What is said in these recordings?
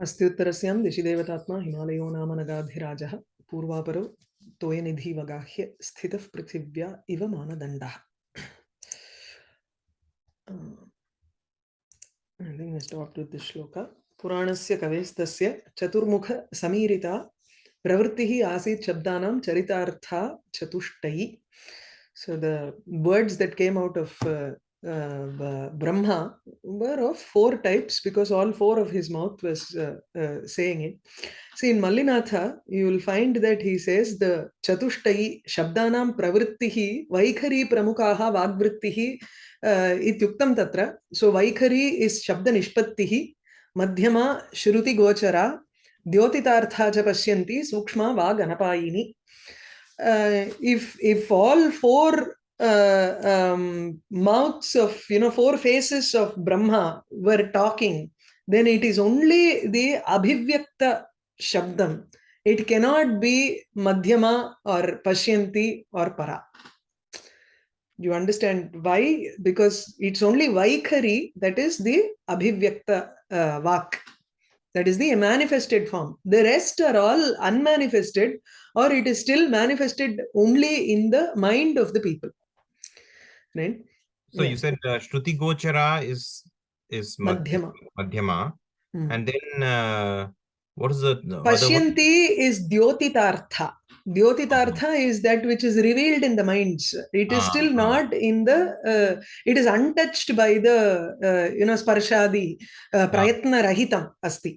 अस्त्युत्तरस्यां दिशि हिमालयो नाम नगाधिराजः, पूर्वापरो तोयनिधिवगाह्य स्थितः पृथिव्या इव with this shloka. पुराणस्य कवेस्तस्य चतुर्मुख समीरिता प्रवृत्तिः आसीत् शब्दानां चरितार्था चतुष्टयी so the words that came out of uh, uh, Brahma were of four types because all four of his mouth was uh, uh, saying it. See, in Mallinatha, you will find that he says the Chatushtai Shabdanam Pravrittihi Vaikhari Pramukaha Vagvrittihi uh, Ityuktam Tatra. So Vaikhari is Shabda Nishpattihi Madhyama Shruti Gochara Dyotitartha cha Sukshma Vaganapayini. Uh, if if all four uh, um, mouths of you know four faces of brahma were talking then it is only the abhivyakta shabdam. It cannot be madhyama or pashyanti or para. You understand why? Because it's only vaikhari that is the abhivyakta uh, vak. That is the manifested form. The rest are all unmanifested or it is still manifested only in the mind of the people right So Yeah. you said uh, Shruti Gochara is is madhyama Madhyama, Hmm. and then uh, what is the, one? Pashyanti is Dyotitartha. Dyotitartha is that which is revealed in the minds. It is Ah, still ah. not in the, uh, it is untouched by the, uh, you know, sparshadi, uh, prayatna rahitam asti.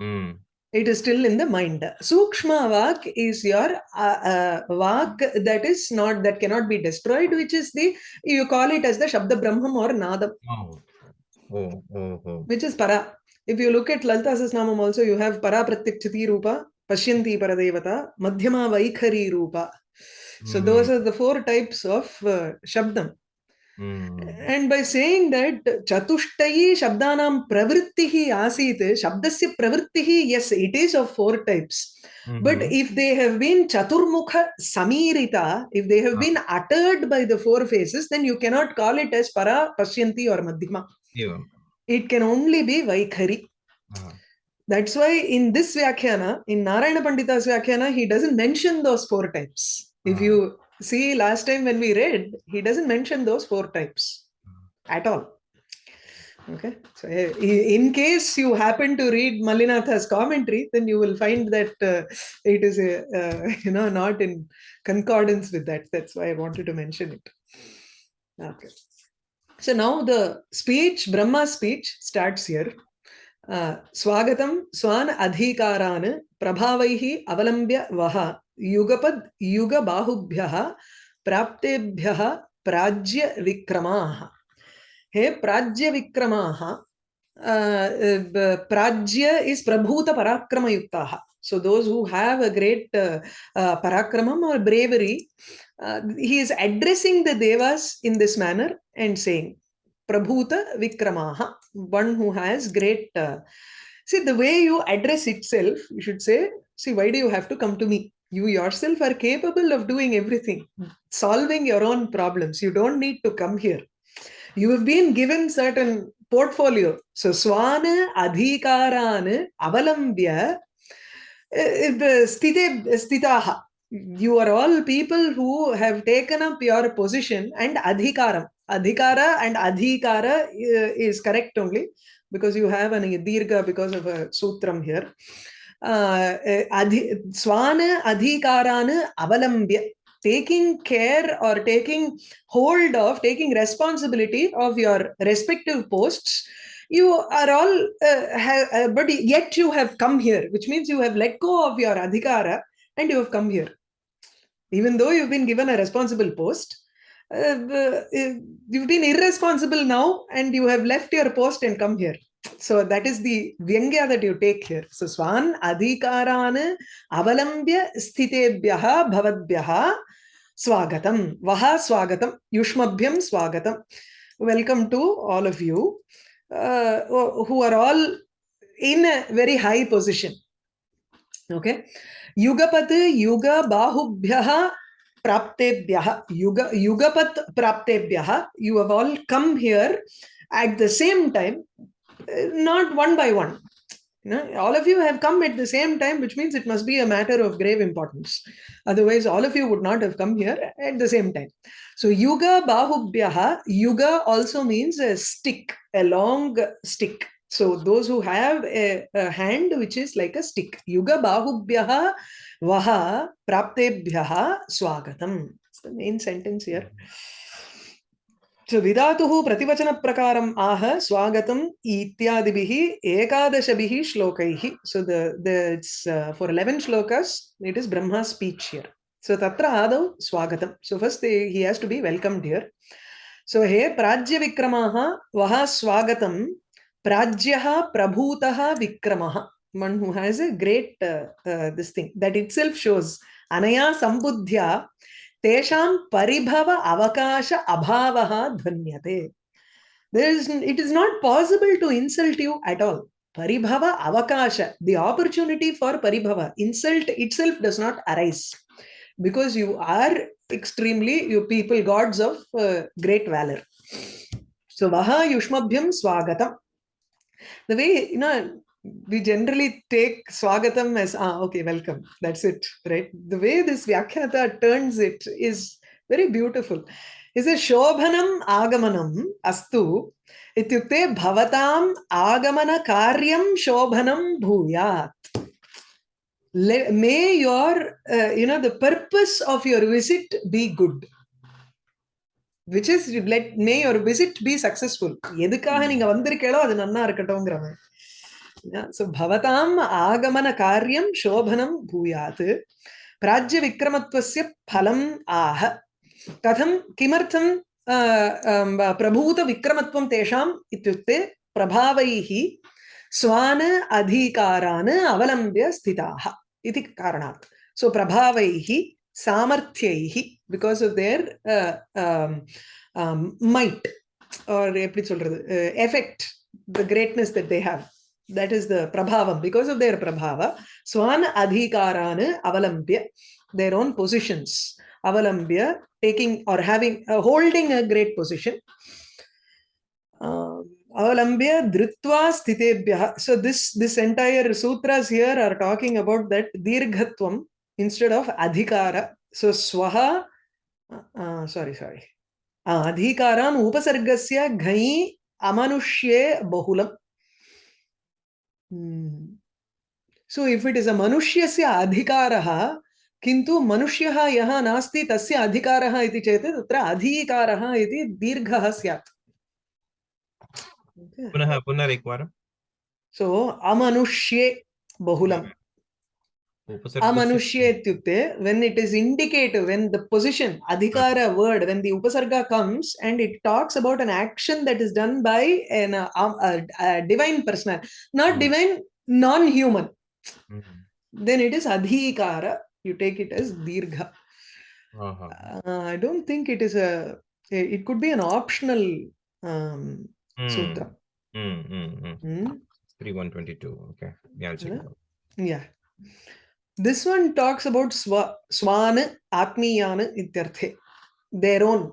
Mm. It is still in the mind. Sukshma vak is your uh, uh, vak that is not, that cannot be destroyed, which is the, you call it as the Shabda Brahmam or Nadam. Oh. Oh, oh, oh. which is para. If you look at Lalita Sasnamam also, you have para pratyakshati rupa, pashyanti paradevata, madhyama vaikhari rupa. So Mhm. those are the four types of uh, shabdam. And by saying that चतुष्टयी शब्दानां प्रवृत्ति ही आसीत शब्दस्य प्रवृत्ति ही yes it is of four types but if they have been Chaturmukh समीरिता if they have been uttered by the four faces then you can not call it as परा पश्यन्ति और मध्यमा इट कैन ओनली बी वैखरी That's why in this Vyakhyana, in Narayana Pandita's Vyakhyana, he doesn't mention those four types. Uh-huh. you see last time when we read, he doesn't mention those four types at all. Okay, so eh, in case you happen to read Malinatha's commentary, then you will find that uh, it is a, uh, you know not in concordance with that. That's why I wanted to mention it. Okay. So now the speech, Brahma speech starts here. स्वागत स्वान अधिकारान प्रभाव अवलंब्य वह युगपद युग बाहुभ्य प्राप्तेभ्यः प्राज्य विक्रमा हे प्राज्य विक्रमाः प्राज्य इज़ प्रभूत पराक्रमयुक्ताः so those who have a great पराक्रम और bravery he is addressing the Dewas in this manner and saying प्रभूत विक्रमा one who has great uh, see the way you address itself you should say see why do you have to come to me? You yourself are capable of doing everything solving your own problems. You don't need to come here. You have been given certain portfolio. So swana adhikaran avalambya sthite sthitaha. You are all people who have taken up your position and adhikaram adhikara and adhikara uh, is correct only because you have an dirgha because of a sutram here. Uh, adhi, swana adhikaran avalambya taking care or taking hold of taking responsibility of your respective posts you are all uh, have, uh, but yet you have come here which means you have let go of your adhikara and you have come here. Even though you've been given a responsible post uh, uh, you've been irresponsible now and you have left your post and come here. So that is the vyangya that you take here. So swan adhikaran avalambya sthitebhyah bhavadbyah swagatam. Vaha swagatam. Yushmabhyam swagatam. Welcome to all of you uh, who are all in a very high position. Okay. Yugapat yuga bahubhyah praptebhyah yuga yugapat praptebhyah you have all come here at the same time uh, not one by one You know, all of you have come at the same time, which means it must be a matter of grave importance. Otherwise, all of you would not have come here at the same time. So, Yuga Bahubhyaha, Yuga also means a stick, a long stick. So, those who have a, a hand which is like a stick. Yuga Bahubhyaha Vaha Praptebhyaha Swagatam. It's the main sentence here. So Vidatuhu Prativachana Prakaram Aha Swagatam Ityadibihi Ekadashabihi Shlokaihi. So the, the it's uh, for 11 shlokas, it is Brahma's speech here. So Tatra Adav Swagatam. So first they, he has to be welcomed here. So He Prajya Vikramaha Vaha Swagatam Prajyaha Prabhutaha Vikramaha. One who has a great uh, uh, this thing that itself shows Anaya Sambuddhya तेषां परिभव अवकाश अभावः ध्वन्यते there is it is not possible to insult you at all paribhava avakasha the opportunity for paribhava insult itself does not arise because you are extremely you people gods of uh, great valor so vaha yushmabhyam swagatam the way you know we generally take swagatam as ah okay welcome that's it right? The way this vyakhyata turns it is very beautiful. Is a shobhanam agamanam astu ityukte bhavatam agamana karyam shobhanam bhuyat. May your uh, you know the purpose of your visit be good which is let may ஒரு visit be successful எதுக்காக hmm. நீங்க வந்திருக்கீங்களோ அது நன்னா இருக்கட்டும்ங்கிறவன். So பவதாம் ஆகமன காரியம் சோபனம் பூயாது. பிராஜ்ய விக்ரமத்வசிய பலம் ஆக கதம் கிமர்த்தம் பிரபூத விக்ரமத்வம் தேஷாம் இத்தியுக்தே பிரபாவைஹி ஸ்வான் அதீகாரான் அவலம்பிய ஸ்திதாக இது காரணாத் ஸோ பிரபாவைஹி சாமர்த்தியை because of their might or எப்படி சொல்றது effect the greatness that they have that is the prabhavam because of their prabhava swan adhikarana avalambya their own positions avalambya taking or having uh, holding a great position avalambya dhritva sthitebhya so this this entire sutras here are talking about that dirghatvam instead of adhikara so swaha uh, sorry sorry adhikaran upasargasya ghai amanushye bahulam so if it is a manushya adhikaraha किन्तु मनुष्यः यः नास्ति तस्य अधिकारः इति चेत् तत्र अधिकारः इति दीर्घः स्यात् पुनः पुनः एकवारं सो अमनुष्ये बहुलम् Amanusya when it is indicative, when the position, adhikara word, when the upasarga comes and it talks about an action that is done by an, a, a, a divine person, not hmm. divine, non-human. Mm -hmm. Then it is adhikara, you take it as dirgha. Uh -huh. uh, I don't think it is a, it could be an optional um, mm. sutra. Mm. Hmm, hmm. Mm. 3122, okay. Yeah, I'll check yeah. it out. Yeah. This one talks about swa, swan atmiyana ityarthe. Their own.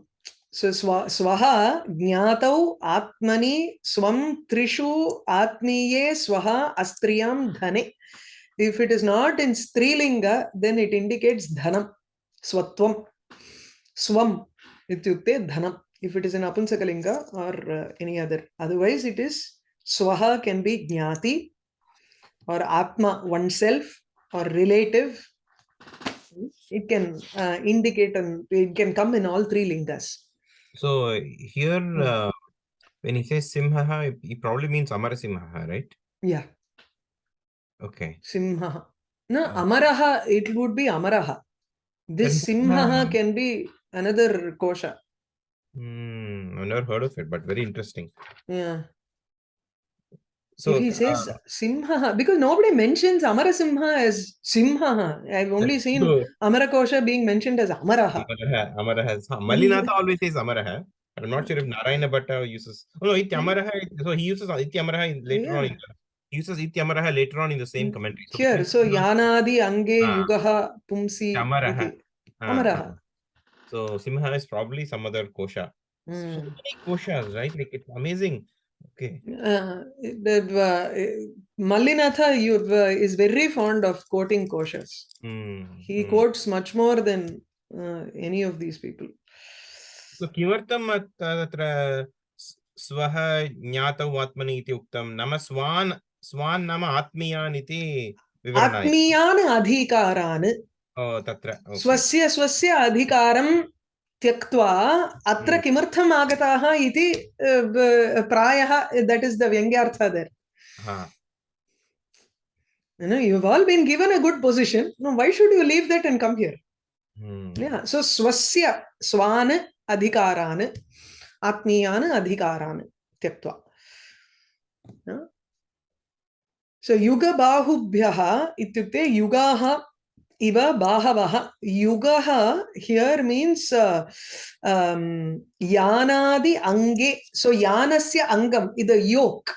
So swa, swaha jnatau atmani swam trishu atmiye swaha astriyam dhane. If it is not in strilinga, then it indicates dhanam. Swatvam. Swam ityukte dhanam. If it is in apunsakalinga or uh, any other. Otherwise it is swaha can be jnati or atma oneself or relative it can uh, indicate and it can come in all three lingas. So here Hmm. uh, when he says simha he probably means amarasimha right? Yeah. Okay. Simha no Ah. amaraha it would be amaraha. This Then simha simha- can be another kosha. Hmm, I've never heard of it, but very interesting. yeah So he says uh, simha because nobody mentions amarasimha as simha i've only seen true. amarakosha being mentioned as amaraha Amaraha, Amaraha. Malinatha always says Amaraha. I'm not sure if Narayana Bhatta uses. Oh no, Ityamaraha. So he uses Ityamaraha in- later on. In the, he uses Ityamaraha later on in the same Mm, commentary. So here so yanadi ange Ah. yugaha pumsi Amaraha. Ah, amaraha ah. So Simha is probably some other kosha. So Mm. many koshas, right? Like it's amazing. Okay. Uh, the, uh, Mallinatha uh, is very fond of quoting koshas. Hmm. He hmm. quotes much more than uh, any of these people. So किमर्थम् अत्- तत्र स्वः ज्ञातौ आत्मनि इति उक्तं नाम स्वान् स्वान् नाम आत्मीयान् इति आत्मीयान् अधिकारान् तत्र. स्वस्य स्वस्य अधिकारं त्यक्त्वा अत्र Hmm. किमर्थम् आगताः इति uh, प्रायः that is the व्यङ्ग्यार्थ. हा You know, you've all been given a good position. No, why should you leave that and come here? Hmm. Yeah. So swasya swan adhikaran atmiyan adhikaran tyaktva. Yeah. So yuga bahubhyah ityukte yugaha iva bahavaha. Yugaha here means uh, um, yanadi ange. So yanasya angam is the yoke.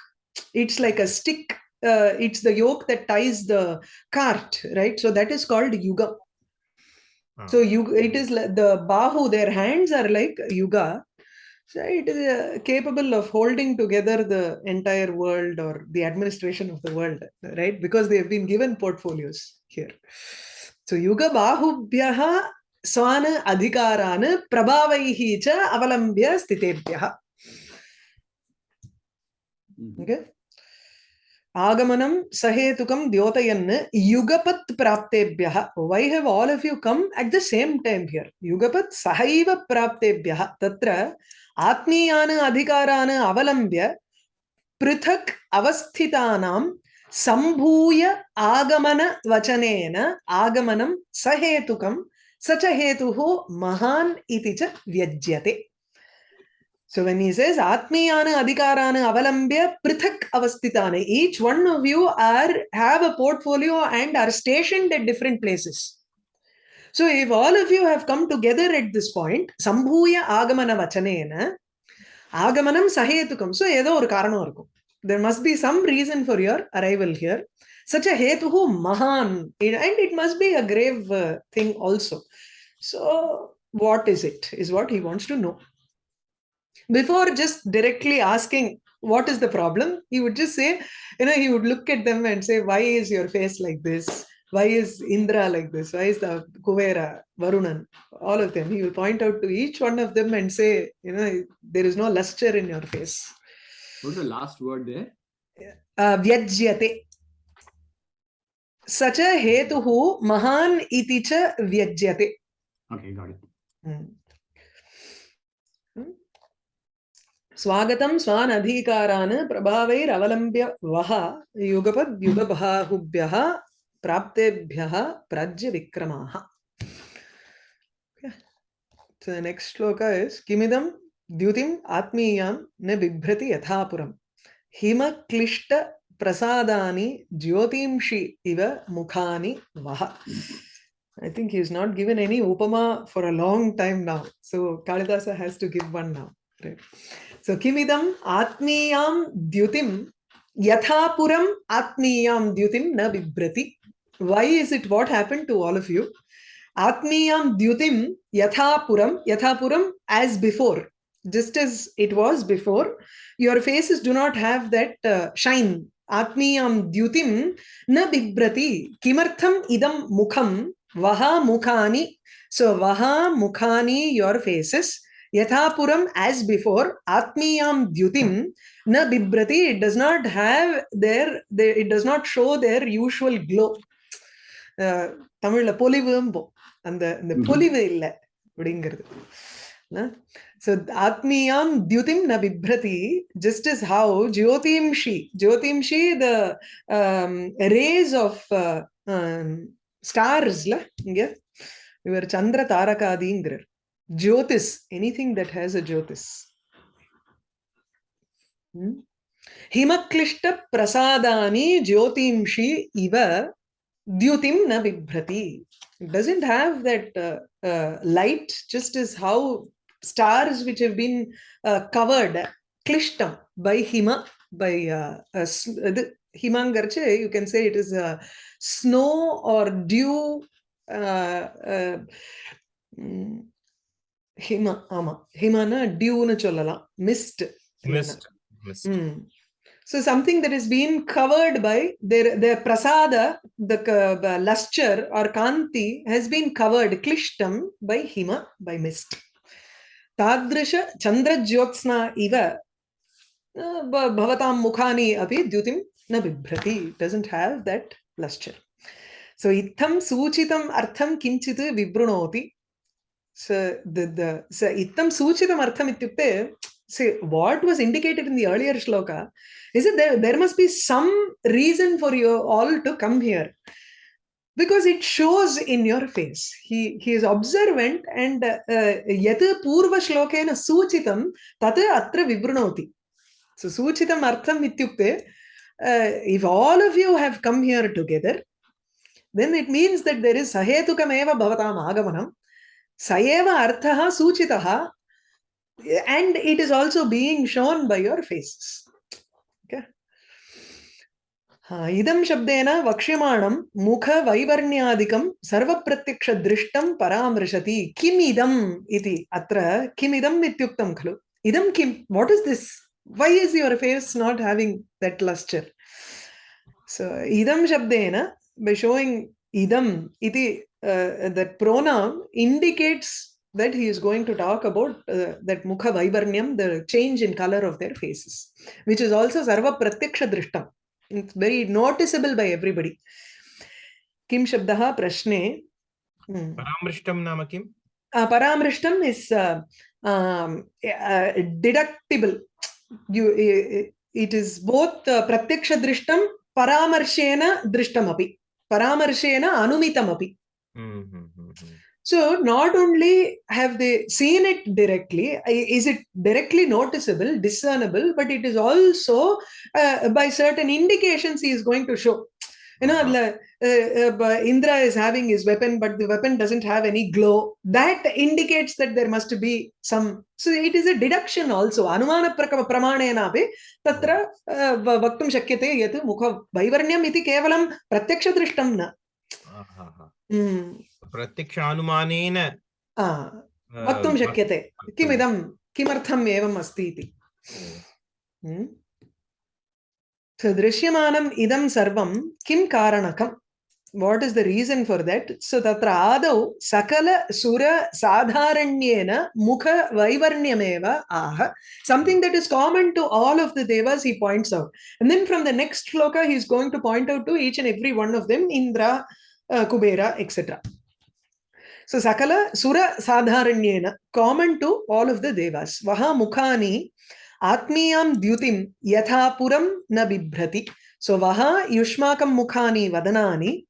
It's like a stick. Uh, it's the yoke that ties the cart, right? So that is called yuga. हा. So you, it is like the bahu, their hands are like yuga. So it is uh, capable of holding together the entire world or the administration of the world, right? Because they have been given portfolios here. Swana adhikaran prabhavaihi cha avalambya stitebhyah. Mhm. Okay. Agamanam sahetukam dyotayan yugapat praptebhyah. Why have all of you come at the same time here? Yugapat sahaiva praptebhyah. Tatra atmiyana adhikaran avalambya पृथक् अवस्थितानां सम्भूय आगमन वचनेन आगमनं सहेतुकं स च हेतुः महान् इति च व्यज्यते So when he says Atmiyana Adhikarana Avalambya Prithak Avastitane, each one of you are have a portfolio and are stationed at different places. So if all of you have come together at this point, Sambhuya Agamana Vachanena, Agamanam Sahetukam. So ஏதோ ஒரு காரணம் இருக்கும். There must be some reason for your arrival here. Such a hetuhu mahan. And it must be a grave uh, thing also. So what is it? Is what he wants to know. Before just directly asking what is the problem, he would just say, you know, he would look at them and say, why is your face like this? Why is Indra like this? Why is the Kuvera, Varunan, all of them? He will point out to each one of them and say, you know, there is no luster in your face. What's the last word there? Uh, vyajyate. Such a hetuhu mahan iti cha vyajyate. Okay, got it. Hmm. Hmm. स्वागतं स्वान् अधिकारान् प्रभावैरवलम्ब्य वः युगपद्युगबाहुभ्यः प्राप्तेभ्यः प्राज्यविक्रमाः Okay. So the next shloka is Kimidam द्युतिम् आत्मीयां न बिभ्रति यथापुरम् हिमक्लिष्ट प्रसादानि ज्योतिंषि इव मुखानि वः I think he is not given any upama for a long time now. So Kalidasa has to give one now. Right. So Kimidam Atmiyam Dyutim Yathapuram Atmiyam Dyutim Na Bibrati. Why is it what happened to all of you? Atmiyam Dyutim Yathapuram Yathapuram as before. Just as it was before, your faces do not have that uh, shine. Atmiyam Dyutim Na Bibrati. Kimartham Idam Mukham Vaha Mukhani. So Vaha Mukhani, your faces. Yathapuram as before, Atmiyam Dyutim na Bibrati, it does not have their, their it does not show their usual glow. Uh, தமிழ்ல பொலிவும்போ அந்த இந்த Mhm. பொலிவு இல்லை அப்படிங்கிறது So Atmiyam Dyutim na Vibhrati, just as how Jyotimshi, Jyotimshi, the um, rays of uh, um, stars, la, yeah? we were Chandra Taraka Adingra. Jyotis, anything that has a Jyotis. Hmm? Himaklishta prasadani jyotimshi iva dyutim na vibhrati. It doesn't have that uh, uh, light, just as how stars which have been uh, covered klishtam by hima by uh, uh, s- the himangarche you can say it is a snow or dew uh, uh, mm, ஹிம ஆமா ஹிமனா டியூன்னு சொல்லலாம் mist Mist. Mist. Hmm. So something that is being covered by their their prasada, the k- the lustre or kanti has been covered, klishtam by hima, by mist. Uh, mukhani api dyutim na bibhrati. It doesn't have that lustre. So itham suchitam artham kinchit vibrunoti. So the the so itham suchitam artham ityukte say what was indicated in the earlier shloka is it there there must be some reason for you all to come here because it shows in your face. He he is observant and uh, yat purva shlokena suchitam tat atra vibrunoti so suchitam artham ityukte uh, if all of you have come here together then it means that there is sahetukameva bhavatam agamanam. Sayeva arthaha suchitaha and it is also being shown by your faces. Okay ఇదం శబ్దేన వక్ష్యమాణం ముఖ వైవర్ణ్యాదికం సర్వప్రత్యక్షదృష్టం పరామృశతి. Kim ఇదం ఇది అత్ర Kim ఇదం ఇత్యుక్తం ఖలు. ఇదం Kim? What is this why is your face not having that lustre so ఇదం శబ్దేన బై షోయింగ్ ఇదం ఇది that pronoun indicates that he's going to talk about that ముఖ వైవర్ణ్యం the change in colour of their faces which is also is also sarva. It's very noticeable by everybody kim shabdah prashne hmm. Paramrishtam nama kim? uh, paramrishtam is uh, um, uh, deductible you uh, it is both uh, pratyaksha drishtam paramarshena drishtam api paramarshena anumitam api Hmm, hmm, hmm, hmm. So not only have they seen it directly, is it directly noticeable, discernible, but it is also uh, by certain indications he is going to show. You know, uh-huh. uh, uh, Indra is having his weapon, but the weapon doesn't have any glow. That indicates that there must be some. So it is a deduction also. Anumana pramanena tatra uh, vaktum shakyate yat mukha vaivarnyam iti kevalam pratyakshadrishtam na. Uh-huh. Ah, ah, ah. Hmm. प्रत्यक्षानुमानेन uh, वक्तुं शक्यते किमिदं किमर्थम् एवम् अस्ति इति Hmm. दृश्यमानम् इदं सर्वं किं the reason for that so tatra adau sakala sura sadharanyena mukha vaivarnyameva ah something that is common to all of the devas he points out and then from the next shloka he is going to point out to each and every one of them indra uh, kubera etc so sakala sura sadharanyena common to all of the devas vaha mukhani atmiyam dyutim yatha puram na bibhrati so vaha yushmakam mukhani vadanani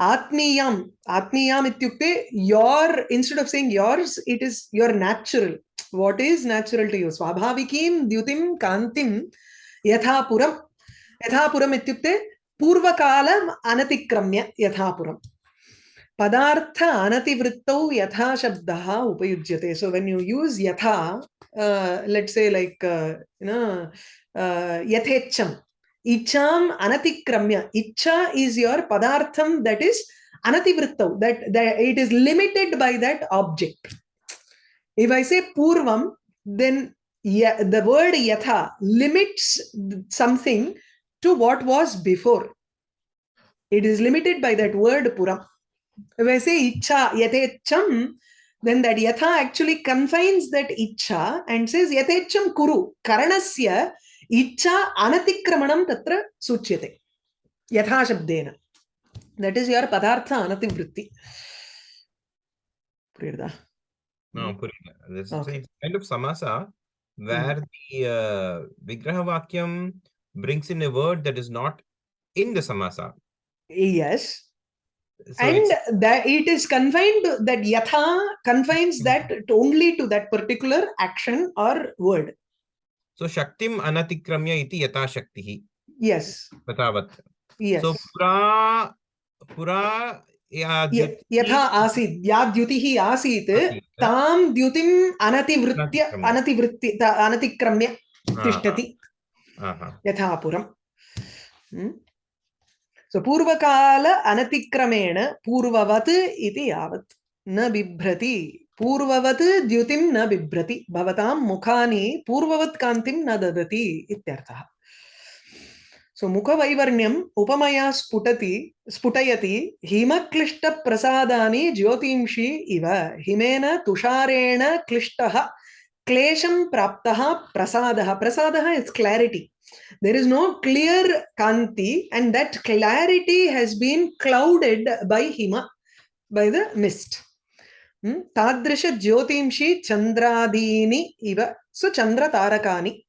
atmiyam atmiyam ityukte your instead of saying yours it is your natural what is natural to you swabhavikim dyutim kantim yatha puram yatha puram ityukte पूर्वकाल अनतिक्रम्य यथापुर पदार्थ अनतिवृत्त यथाशब्द उपयुज्य so when you use यथा let say like यथेम इच्छा अनतिक्रम्य, इच्छा इज़ योर पदार्थ that is अनतिवृत्त that it is limited by that object if I say पूर्व देन वर्ड यथा limits something to what was before. It is limited by that word pura. If I say icha, yatecham, then that yatha actually confines that icha and says yatecham kuru, karanasya icha anatikramanam tatra suchyate. Yatha shabdena. That is your padartha anativritti. Purida. No, Purida. This okay. is kind of samasa where mm -hmm. the uh, vigraha vakyam brings in a word that is not in the samasa. Yes. So and that it is confined to that yatha confines that to only to that particular action or word. so Shaktim anatikramya iti yata shaktihi. Yes. Tatavat. Yes. So pura pura यथा आसीत् या द्युतिः आसीत् तां द्युतिम् अनतिवृत्य। अनतिवृत्ति त- अनतिक्रम्य तिष्ठति यथा सो पूर्वकाल अनतिक्रमेण पूर्ववत् इति यावत् न बिभ्रति, पूर्ववत् द्युतिं न बिभ्रति, भवतां मुखानि पूर्ववत् कान्तिं न ददति इत्यर्थः। सो मुखवैवर्ण्यम् उपमया स्फुटति, स्फुटयति, हिमक्लिष्टप्रसादानि ज्योतिंषि इव, हिमेन तुषारेण क्लिष्टः। क्लेशं प्राप्तः प्रसादः प्रसादः is clarity there is no clear kanti and that clarity has been clouded by hima by the mist hmm? tadrisha jyotimshi chandradini iva so chandra tarakani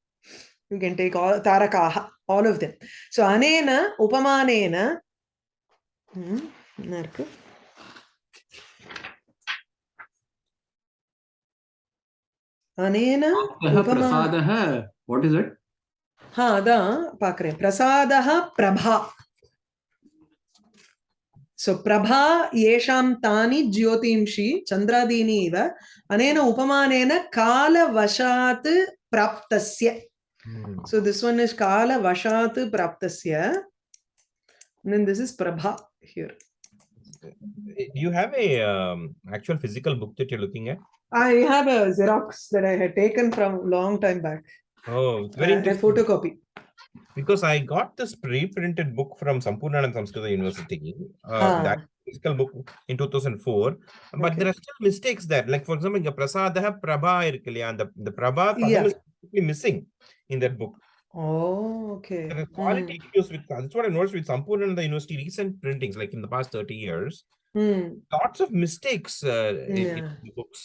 you can take all tarakaha all of them so anena upamanena hmm, अनेन प्रसादः what is it हा अदा पाकरे प्रसादः प्रभा। सो प्रभा येषां तानि ज्योतिंषि अनेन उपमानेन कालवशात् प्राप्तस्य। hmm. सो कालवशात् प्राप्तस्य do you have a um, actual physical book that you're looking at? I have a Xerox that I had taken from long time back. Oh, very uh, interesting. photocopy. Because I got this pre-printed book from Sampurnanand Samskrita University, uh, ah. that physical book in 2004, but okay. there are still mistakes there. Like, for example, the Prasadaha Prabha irkaliya, and the, the Prabha yeah. is missing in that book. Oh, okay. There are quality mm. issues with that's what I noticed with Sampurnananda University recent printings, like in the past 30 years. Hmm. Lots of mistakes uh, in, in the books.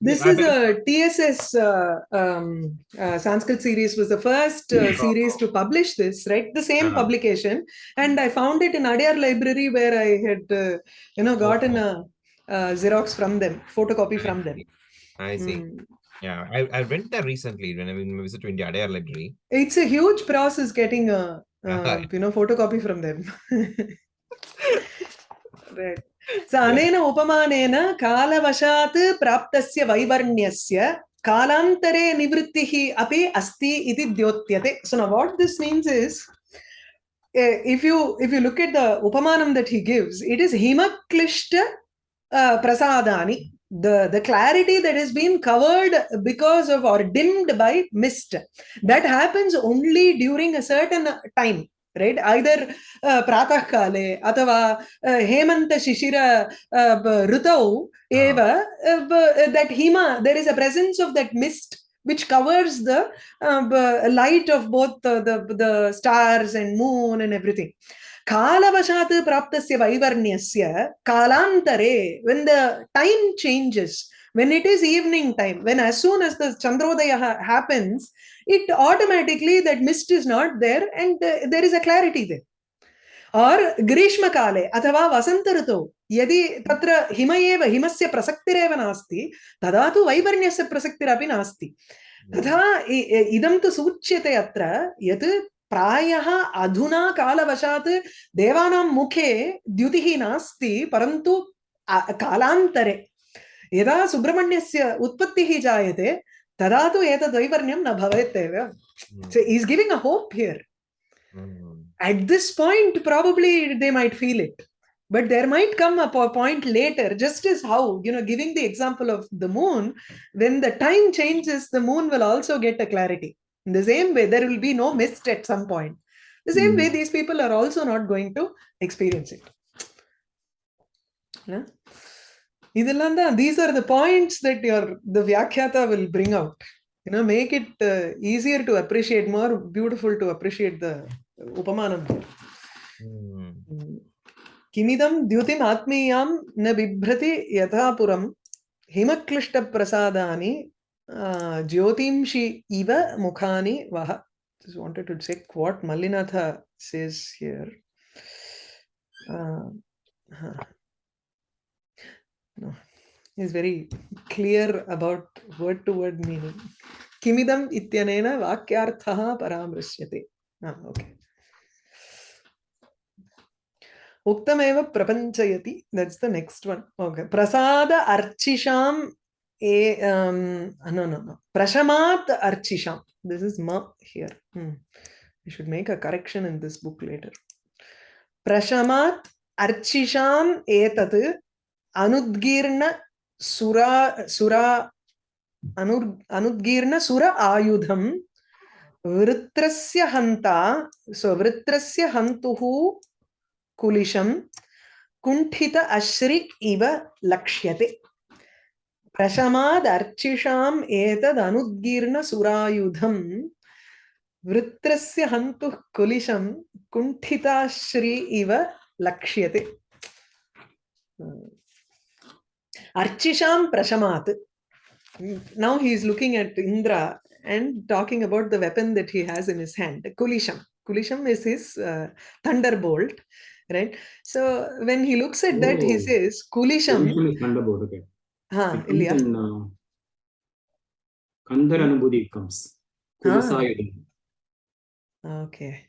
This is a TSS uh, um, uh, Sanskrit series was the first uh, series to publish this, right? The same Uh-huh. publication, and I found it in Adyar Library where I had, uh, you know, gotten a, a Xerox from them, photocopy from them. I see. Hmm. Yeah, I, I went there recently when I visited India Adyar Library. It's a huge process getting a, uh, Uh-huh. you know, photocopy from them. right. अनेन उपमानेन कालवशात् प्राप्तस्य वैवर्ण्यस्य कालान्तरे निवृत्तिः अपि अस्ति इति द्योत्यते. What this means is eh, if you if you look at the upamanam that he gives, it is himaklishta uh, prasadani. The, the clarity that has been covered because of or dimmed by mist that happens only during a certain time right either uh, pratah kale athava uh, hemanta shishira uh, ritau eva uh, that hima there is a presence of that mist which covers the uh, light of both the, the the stars and moon and everything कालवशात् प्राप्तस्य वैवर्ण्यस्य कालान्तरे when the time changes when it is evening time when as soon as the chandrodaya happens it automatically that mist is not there and uh, there is a clarity there. Or ग्रीष्मकाले अथवा वसन्तऋतौ यदि तत्र him एव हिमस्य प्रसक्तिरेव नास्ति तदा तु वैवर्ण्यस्य प्रसक्तिरपि नास्ति तथा इदं तु सूच्यते अत्र यत् प्रायः अधुना कालवशात् देवानां मुखे द्युतिः नास्ति परन्तु कालान्तरे यदा सुब्रह्मण्यस्य उत्पत्तिः तदा तु एतद् वैवर्ण्यं न भवेत् एव Mm, So he's giving a hope here. mm. At this point, probably they might feel it. But there might come a po- point later, just as how, you know, giving the example of the moon, when the time changes, the moon will also get a clarity. In the same way, there will be no mist at some point. The same Hmm. way, these people are also not going to experience it. Yeah? these are the points that your the Vyakhyata will bring out. You know, make it uh, easier to appreciate, more beautiful to appreciate the Upamanam Kimidam dyutim atmiyam na bibhrati yathapuram himaklishta prasadani jyotimshi iva mukhani vaha. Just wanted to check what mallinatha says here. Uh, huh. is very clear about word to word meaning. Kimidam ityanena vakyarthaha paramrishyate. Ah, okay. Uktameva prapanchayati. That's the next one. Okay. Prasada archisham a um ah, no no no. Prashamat archisham. This is ma here. Hmm. We should make a correction in this book later. Prashamat archisham etat anudgirna सुरा सुरा अनु अनुद्गीर्ण सुर आयुधं वृत्रस्य हन्ता सो वृत्रस्य हन्तुः कुलिशं कुण्ठित अश्रि इव लक्ष्यते प्रशमादर्चिषाम् एतदनुद्गीर्ण सुरायुधं वृत्रस्य हन्तुः कुलिशं कुण्ठिताश्री इव लक्ष्यते Archisham Prashamat. Now he is looking at Indra and talking about the weapon that he has in his hand, Kulisham. Kulisham is his uh, thunderbolt, right? So when he looks at that, he Oh. says, Kulisham. Kulisham is thunderbolt, okay. Huh, It comes Ilya. uh, Kandar Anubhuti comes. Kulisayudam. Okay.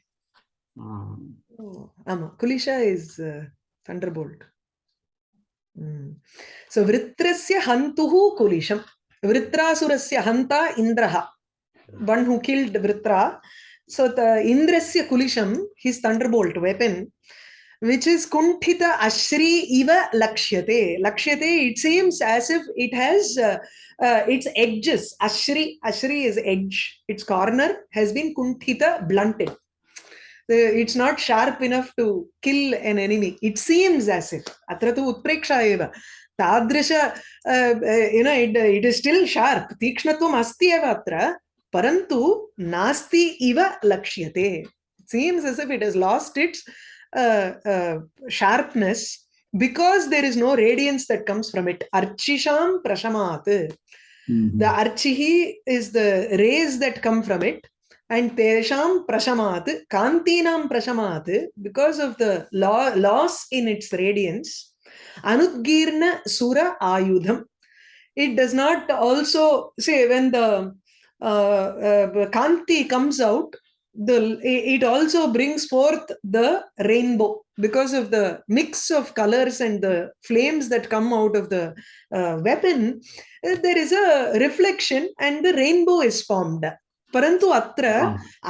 Um, Oh, Ama. Kulisha is uh, thunderbolt. Mm. So Vritrasya Hantuhu Kulisham. Vritrasurasya Hanta Indraha. One who killed Vritra. So the Indrasya Kulisham, his thunderbolt weapon, which is Kuntita Ashri Iva Lakshyate. Lakshyate, it seems as if it has uh, uh, its edges. Ashri, Ashri is edge. Its corner has been Kuntita, blunted. The- it's not sharp enough to kill an enemy. It seems as if. Atra tu utpreksha eva. Tadrisha, uh, uh, you know, it, it is still sharp. Tikshnatvam asti eva atra. Parantu nasti iva lakshyate. It seems as if it has lost its uh, uh, sharpness because there is no radiance that comes from it. Archisham prashamat. mhm. The archihi And tesham prashamat, kantinam prashamat, because of the lo- loss in its radiance, anudgirna sura ayudham. It does not also say when the uh, uh, kanti comes out, the it also brings forth the rainbow because of the mix of colors and the flames that come out of the uh, weapon. There is a reflection and the rainbow is formed. परंतु अत्र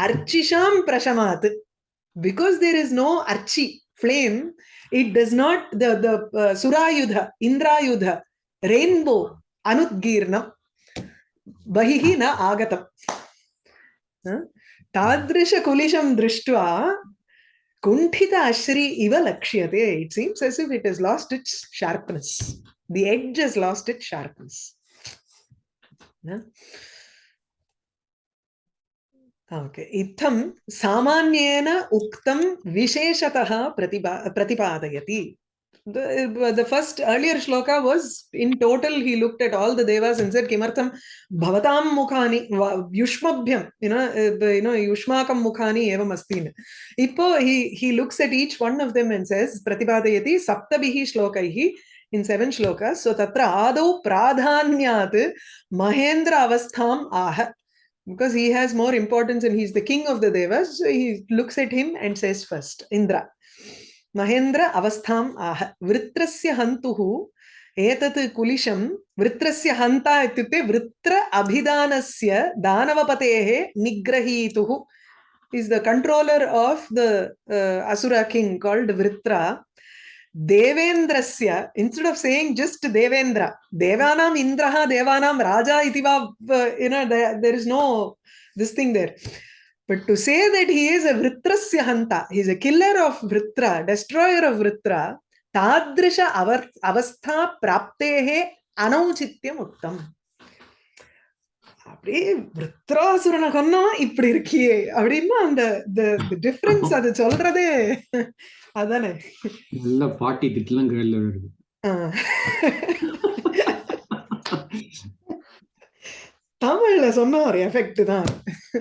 अर्चिशाम प्रशमात। Because there is no Archi flame it does not the the सुरायुध इंद्रायुध rainbow अनुद्गीर्ण बहिः न आगतम्। तादृशकुलिशं दृष्ट्वा कुण्ठित अश्री इव लक्ष्यते। It seems as if it is lost its sharpness the edge is lost it sharpness इत्थं सामान्येन उक्तं विशेषतः प्रतिपा प्रतिपादयति the, the first earlier shloka was in total he looked at all the devas and said kimartham bhavatam mukhani yushmabhyam you know uh, you know yushmakam mukhani evam astin ipo he he looks at each one of them and says pratipadayati saptabihi shlokaihi in seven shlokas so tatra adau pradhanyat mahendra avastham aha because he has more importance and he's the king of the devas so he looks at him and says first indra mahendra avastham aha vritrasya hantuhu एतत् कुलिशं वृत्रस्य हन्ता इत्युक्ते वृत्र अभिधानस्य दानवपतेः निग्रहीतुः is the controller of the uh, asura king called देवेन्द्रस्य instead of saying just Devendra देवानाम् इन्द्रः देवानां राजा इति वा in there no this thing there but to say that he is a वृत्रस्य हन्त he is a killer of Vritra destroyer of Vritra तादृश अवर् अवस्थाप्राप्तेः अनौचित्यम् उक्तम् அப்படியே விருத்ராசுரனை கொன்னா இப்படி இருக்கியே அப்படின்னா அந்த டிஃபரன்ஸ் அது சொல்றதே அதானே நல்ல பாட்டி திட்டலாம் கேள்வி வருது. தமிழ்ல சொன்ன ஒரு எஃபெக்ட் தான்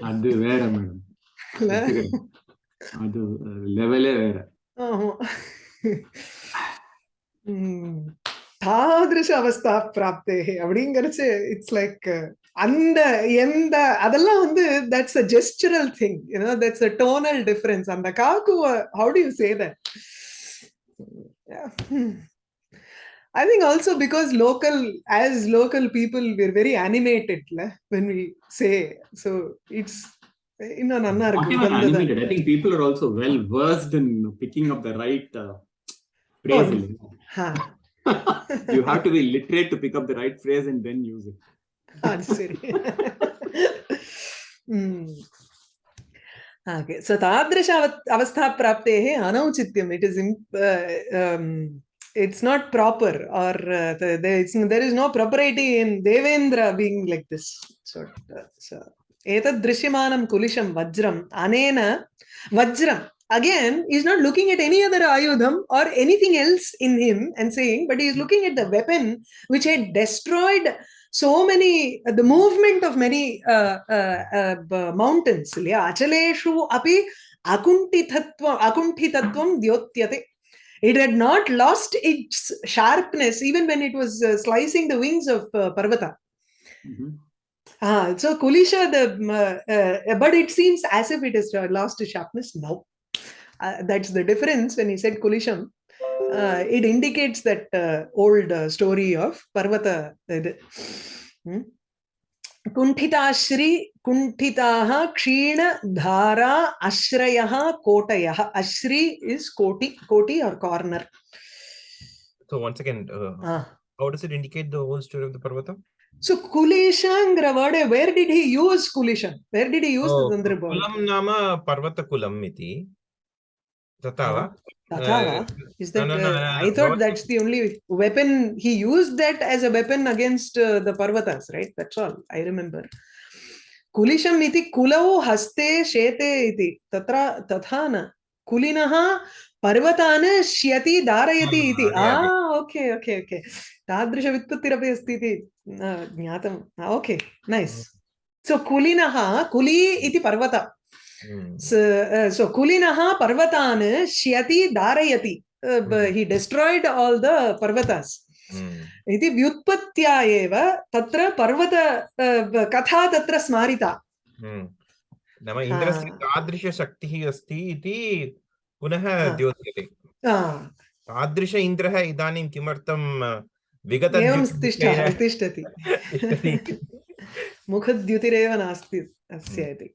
அது வேற மேடம்? அது லெவலே வேற ஆமா. தாதிருஷ அவஸ்தா பிராப்தே அப்படிங்கறச்சு இட்ஸ் லைக் அந்த எந்த அதெல்லாம் வந்து that's a gestural thing you know that's a tonal difference அந்த cock how do you say that I think also because local, as local people, we're very animated la, when we say. So it's இன்னும் நல்லா Not இருக்கு even வந்தது. animated. I think people are also well versed in picking up the right uh, phrase. Oh, இல்லையா? Ha. you have to be literate to pick up the right phrase and then use it. அது சரி so tadrisha avastha praptehe anauchityam it is uh, um, it's not proper or uh, there, is, there is no propriety in devendra being like this sort again he's not looking at any other ayudham or anything else in him and saying but he is looking at the weapon which had destroyed uh, so many the movement of many uh, uh, uh, mountains yeah achaleshu api akuntitatvam dyotyate it had not lost its sharpness even when it was uh, slicing the wings of uh, parvata. Mhm. ah so kulisha the uh, but it seems as if it has lost its sharpness no uh, that's the difference when he said kulisham uh, it indicates that uh, old uh, story of Parvata. Hmm? Dhara कुण्ठिताः क्षीणधारा अश्रयः कोटयः Ashri is koti koti or corner so once again uh, ah. how does it indicate the whole story of the parvata so Kulishangra Ravade, where did he use Kulishan? Where did he use oh, the Tandrabha? Kulam nama Parvata Kulam iti. Tata ah. Va? Tatava? Is that no, no, no, uh, I thought that's the only weapon he used that as a weapon against uh, the Parvatas, right? That's all I remember. Kulisham iti kulau haste shete iti tatra तथा न कुलिनः पर्वतान् श्यति धारयति Ah, इति okay okay okay तादृशव्युत्पत्तिरपि अस्ति इति ज्ञातम् okay nice सो कुलिनः कुली इति पर्वत Hmm. So kulinaha parvatan shyati darayati uh, Mhm. he destroyed all the parvatas Hmm. इति व्युत्पत्त्या एव तत्र पर्वत कथा तत्र स्मारिता Hmm. नाम इन्द्रस्य. तादृशशक्तिः अस्ति इति पुनः. द्योत्यते तादृश इन्द्रः इदानीं किमर्थं विगत एवं तिष्ठति मुखद्युतिरेव नास्ति अस्य इति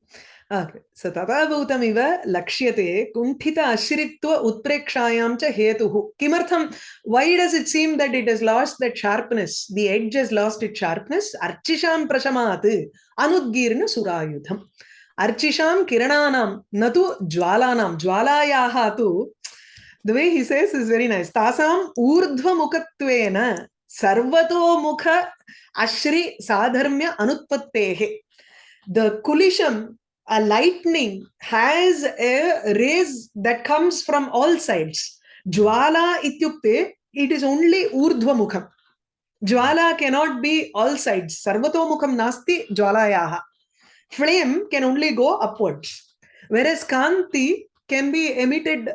सो तथा लक्ष्यते कुण्ठित अश्रित्व उत्प्रेक्षायां च हेतुः किमर्थं why does it seem that it has lost that sharpness? The edge has lost its sharpness. अर्चिषां प्रशमात् अनुद्गीर्ण सुरायुधम् अर्चिषां किरणानां न तु ज्वालानां ज्वालायाः तु nice. तासाम् ऊर्ध्वमुखत्वेन सर्वतोमुख अश्रि साधर्म्य अनुत्पत्तेः kulisham a lightning has a rays that comes from all sides jwala ityukte it is only urdhvamukham jwala cannot be all sides sarvatomukham nasti jwalayah flame can only go upwards whereas kanti can be emitted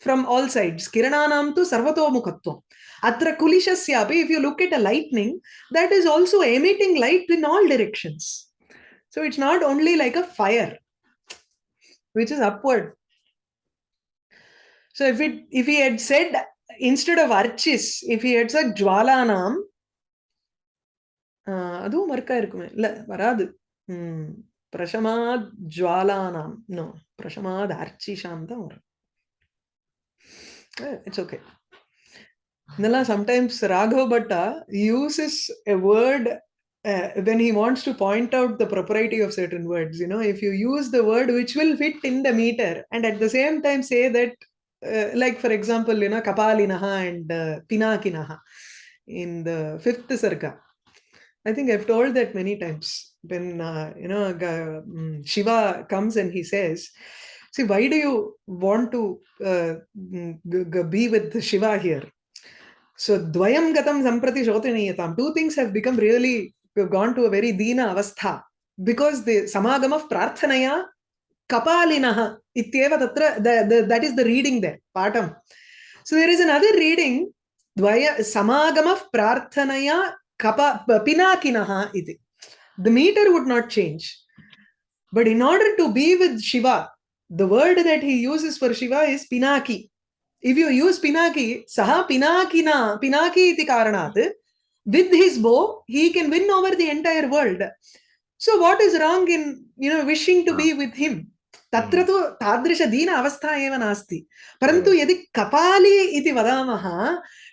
from all sides kirananam tu sarvato sarvatomukhatvam atra kulishasyapi if you look at a lightning that is also emitting light in all directions so it's not only like a fire, which is upward. So if it if he had said instead of archis, if he had said jwalanam, uh, அதுவும் மறுக்கா இருக்குமே இல்ல வராது ம் பிரஷமாத் ஜுவாலானாம் no பிரஷமாத் அர்ச்சிஷாம் தான் வரும் it's okay இதெல்லாம் sometimes Raghav Bhatta uses a word uh, when he wants to point out the propriety of certain words you know if you use the word which will fit in the meter and at the same time say that uh, like for example you know kapalinaha and uh, pinakinaha in the fifth sarga. I think i've told that many times when uh, you know mm, shiva comes and he says see why do you want to uh, mm, be with shiva here? So dvayam gatam samprati shotaniyatam two things have become really we've gone to a very dina avastha. Because the samagam of prarthanaya kapalinaha ityeva tatra the, the, that is the reading there patam. So there is another reading dvaya samagam of prarthanaya kapa pinakinaha iti the meter would not change. But in order to be with shiva the word that he uses for shiva is pinaki. If you use pinaki saha pinakina pinaki iti karanat with his bow he can win over the entire world so what is wrong in you know wishing to be with him तत्र तु तादृशदीन अवस्था एव नास्ति परन्तु यदि कपाली इति वदामः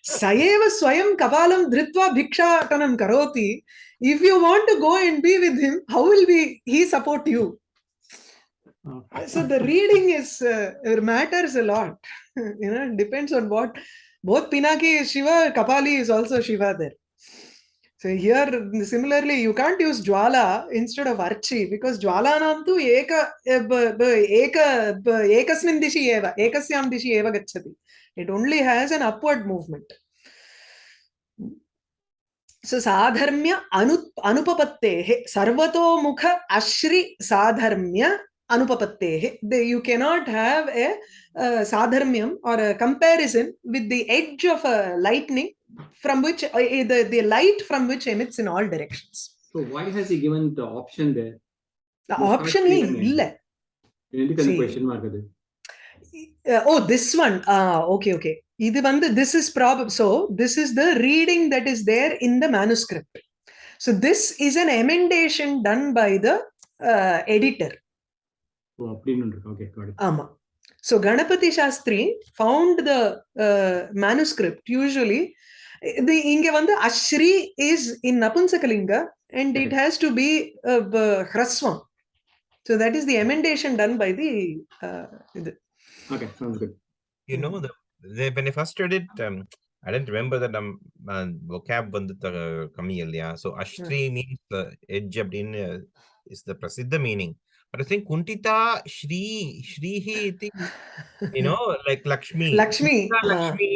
स एव स्वयं कपालं धृत्वा भिक्षाटनं करोति if you want to go and be with him how will be he support you so the reading is uh, it matters a lot you know it depends on what both pinaki is shiva kapali is also shiva there so here similarly you can't use jwala instead of archi because jwalanam tu eka b- b- eka ekasmin dishi eva ekasyam dishi eva gachati it only has an upward movement so sadharmya anu anupapattehe sarvatomukha ashri sadharmya anupapattehe you cannot have a uh, sadharmyam or a comparison with the edge of a lightning from which uh, eh, the, the light from which emits in all directions. So why has he given the option there? The option is எனக்கு question mark eh, Oh, this one. Ah, okay, okay. இது this is prob so this is the reading that is there in the manuscript. So this is an emendation done by the uh, editor. Oh, okay, got it. ஆமா. So Ganapati Shastri found the uh, manuscript usually. The inge vandu Ashri is in Napunsakalinga and it mm-hmm. has to be uh, Hraswam. So that is the emendation done by the. Uh. Okay, sounds good. You know, the, the, when I first read it, um, I didn't remember that um, uh, vocab vandu uh, kami So Ashri hmm. means the edge in is the prasidha meaning. but I think kuntita shri shrihi iti you know like lakshmi Lakshmi. Kuntita uh, lakshmi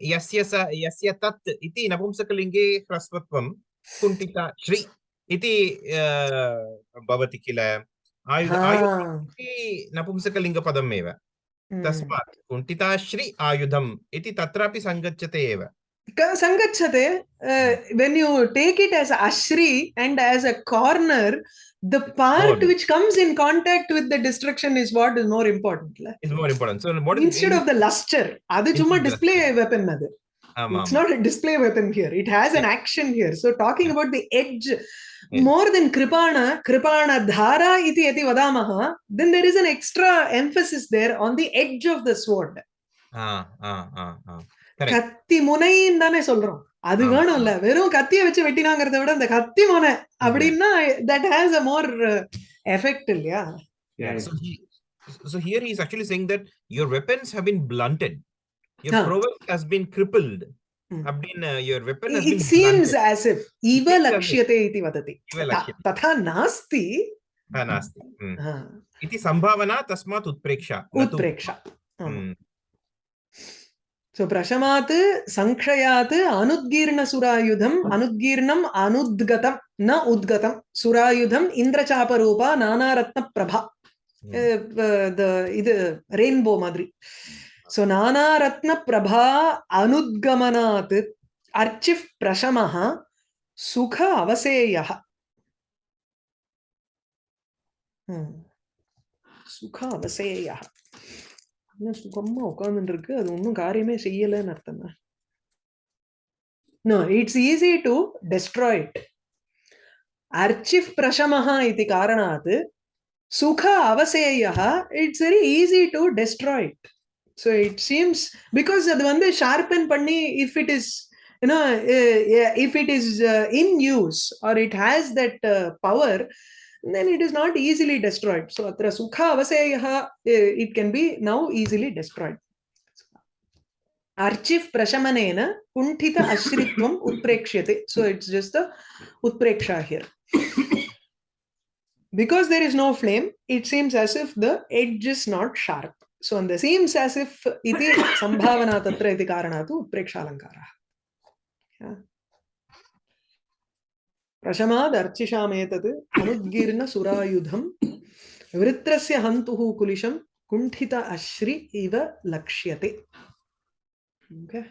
yasya sa yasya tat iti napumsakalinge hrasvatvam kuntita shri iti uh, bhavati kila आयुध आयुध ah, इति नपुंसकलिङ्गपदम् एव mm. तस्मात् कुण्ठिताश्री आयुधम् इति तत्रापि सङ्गच्छते एव Ka- Sangachate, uh, when you take it as ashri and as a corner, the part which comes in contact with the destruction is what is more important. Is more important. So what is instead of the luster, adu chumma display weapon nadu. It's not a display weapon here. It has an action here. So talking about the edge, more than kripana, kripana dhara iti eti vadamaha, then there is an extra emphasis there on the edge of the sword. Ah, ah, ah, ah. கத்தி முனைன்னு தானே சொல்றோம் அது ஆமா. வேணும்ல வெறும் கத்திய வச்சு வெட்டினாங்கிறத விட அந்த கத்தி முனை அப்படின்னா that has a more effect இல்லையா Yeah, So he so here he is actually saying that your weapons have been blunted. Your Ah. prowess has been crippled. Hmm. அப்படின்னு your weapon has it been seems blunted. as if इव seems as if. लक्ष्यते इति वदति इव तथा- लक्ष्यते. तथा नास्ति हा, नास्ति Hmm. हा, इति सम्भावना तस्मात् उत्प्रेक्षा न तु- उत्प्रेक्षा சோ பிரசமாத்து சங்கயாத்து அனுத்கீர்ண சுராயுதம் அனுத்கீர்ணம் அனுத்கதம் ந உத்கதம் சுராயுதம் இந்திரச்சாபரூபா நானாரத்ன பிரபா இது ரெயின்போ மாதிரி சோ நானாரத்ன பிரபா அனுத்கமனாத்து அர்ச்சிஃப் பிரசமஹ சுக அவசேய சுக அவசேய சுகமா உட்காந்துருக்கு அது ஒன்றும் காரியமே செய்யலைன்னு அர்த்தம்? It's easy to destroy it அர்ச்சிஃப் பிரசமஹா இது காரணாத் சுக அவசேயா it's very easy to destroy it so it seems because அது வந்து ஷார்பன் பண்ணி இஃப் இட் இஸ் ஏன்னா if it is in use or it has that power then it is not easily destroyed. So atra sukha avaseyaha, uh, it can be now easily destroyed. Archif prashamanena kuntita ashritvam utprekshate. So it's just the utpreksha here. because there is no flame, it seems as if the edge is not sharp. So and the seems as if iti sambhavana tatra iti karanatu utpreksha alankara. Yeah. प्रशमादर्चिषामेतत् अनुद्गीर्ण सुरायुधं वृत्रस्य हन्तुः कुलिशं कुण्ठित अश्रि इव लक्ष्यते okay.